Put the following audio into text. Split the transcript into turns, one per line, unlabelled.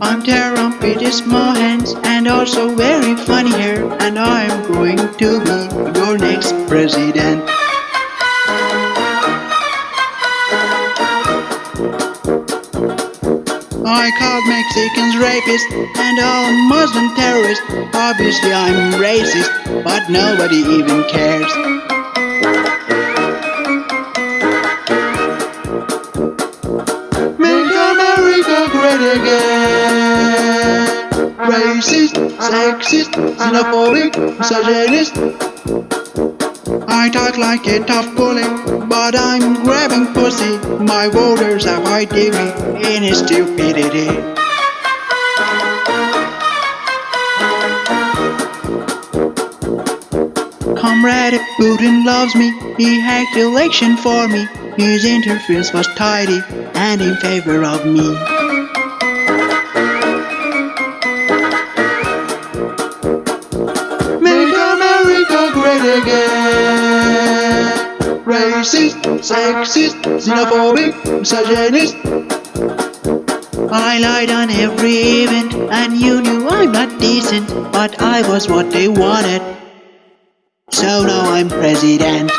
I'm Tara pretty small hands and also very funny hair and I'm going to be your next president. I called Mexicans rapists and all Muslim terrorists. Obviously I'm racist, but nobody even cares. Make America great again. Racist, sexist, xenophobic, misogynist. I talk like a tough bully, but I'm grabbing pussy. My voters are fighting me in his stupidity. Comrade Putin loves me, he hacked election for me. His interference was tidy and in favor of me. Great again. Racist, sexist, xenophobic, misogynist. I lied on every event, and you knew I'm not decent, but I was what they wanted. So now I'm president.